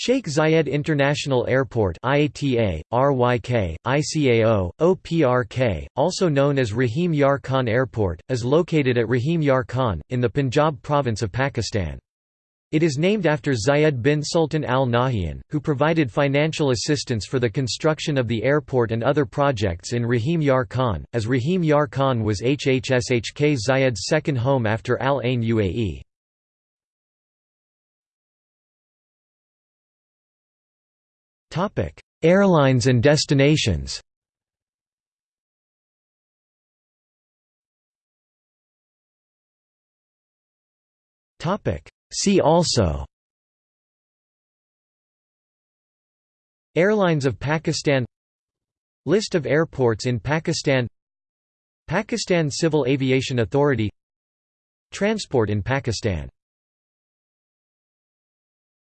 Sheikh Zayed International Airport IATA, RYK, ICAO, OPRK, also known as Rahim Yar Khan Airport, is located at Rahim Yar Khan, in the Punjab province of Pakistan. It is named after Zayed bin Sultan al Nahyan, who provided financial assistance for the construction of the airport and other projects in Rahim Yar Khan, as Rahim Yar Khan was HHSHK Zayed's second home after Al Ain UAE. Airlines and destinations. See also. Airlines of Pakistan. List of airports in Pakistan. Pakistan Civil Aviation Authority. Transport in Pakistan